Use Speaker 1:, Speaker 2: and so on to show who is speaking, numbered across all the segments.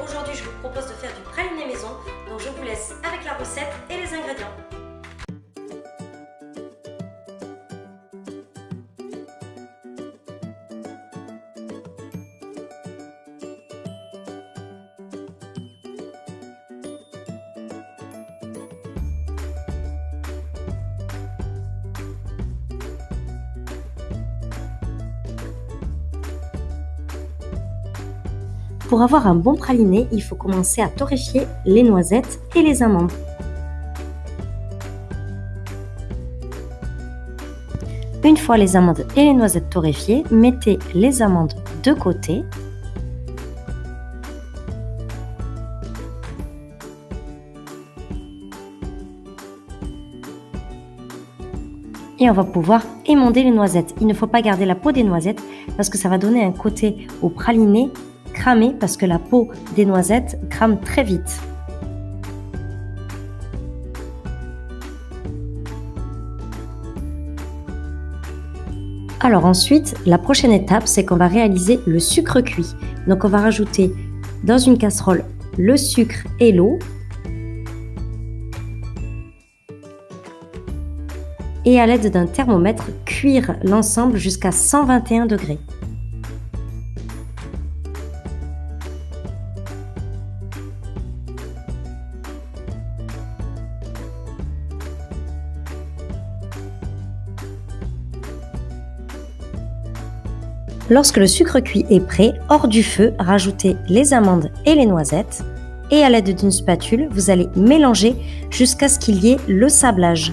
Speaker 1: Aujourd'hui, je vous propose de faire du praliné maison. Donc je vous laisse avec la recette et les ingrédients. Pour avoir un bon praliné, il faut commencer à torréfier les noisettes et les amandes. Une fois les amandes et les noisettes torréfiées, mettez les amandes de côté. Et on va pouvoir émonder les noisettes. Il ne faut pas garder la peau des noisettes parce que ça va donner un côté au praliné parce que la peau des noisettes crame très vite. Alors ensuite, la prochaine étape, c'est qu'on va réaliser le sucre cuit. Donc on va rajouter dans une casserole le sucre et l'eau. Et à l'aide d'un thermomètre, cuire l'ensemble jusqu'à 121 degrés. Lorsque le sucre cuit est prêt, hors du feu, rajoutez les amandes et les noisettes et à l'aide d'une spatule, vous allez mélanger jusqu'à ce qu'il y ait le sablage.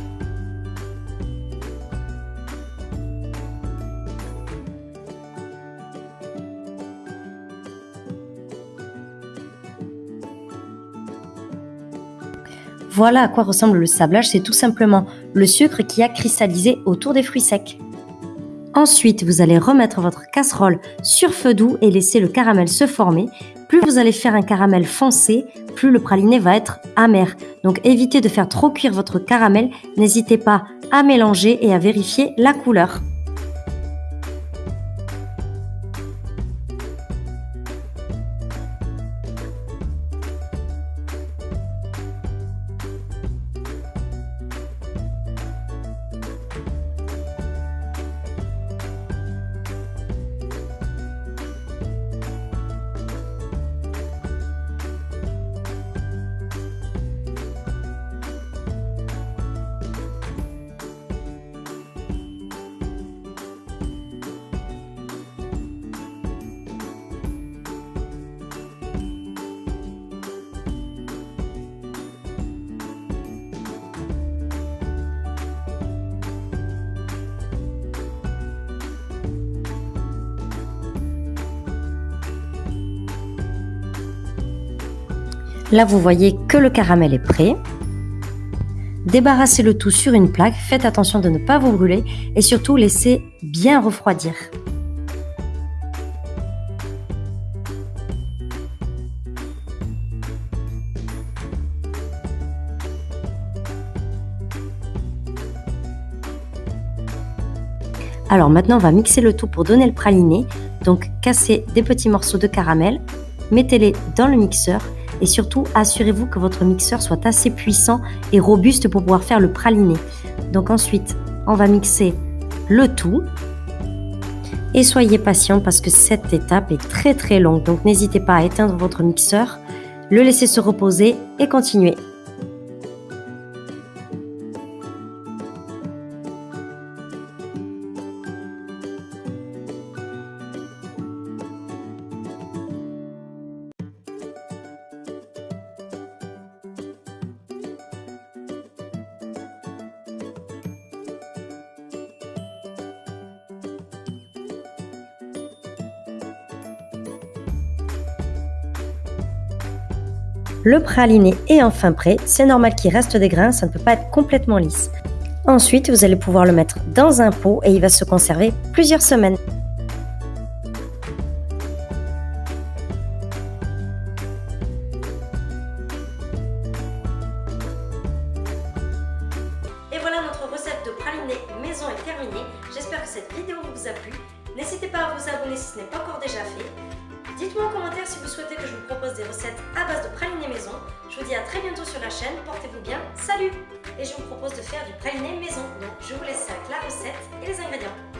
Speaker 1: Voilà à quoi ressemble le sablage, c'est tout simplement le sucre qui a cristallisé autour des fruits secs. Ensuite, vous allez remettre votre casserole sur feu doux et laisser le caramel se former. Plus vous allez faire un caramel foncé, plus le praliné va être amer. Donc évitez de faire trop cuire votre caramel. N'hésitez pas à mélanger et à vérifier la couleur. Là, vous voyez que le caramel est prêt. Débarrassez le tout sur une plaque, faites attention de ne pas vous brûler et surtout laissez bien refroidir. Alors maintenant, on va mixer le tout pour donner le praliné. Donc, cassez des petits morceaux de caramel, mettez-les dans le mixeur et surtout assurez-vous que votre mixeur soit assez puissant et robuste pour pouvoir faire le praliné. Donc ensuite, on va mixer le tout et soyez patient parce que cette étape est très très longue. Donc n'hésitez pas à éteindre votre mixeur, le laisser se reposer et continuer. Le praliné est enfin prêt. C'est normal qu'il reste des grains, ça ne peut pas être complètement lisse. Ensuite, vous allez pouvoir le mettre dans un pot et il va se conserver plusieurs semaines. Et voilà notre recette de praliné maison est terminée. J'espère que cette vidéo vous a plu. N'hésitez pas à vous abonner si ce n'est pas encore déjà fait. Dites-moi en commentaire si vous souhaitez que je vous propose des recettes à base de praliné maison. Je vous dis à très bientôt sur la chaîne, portez-vous bien, salut Et je vous propose de faire du praliné maison, donc je vous laisse avec la recette et les ingrédients.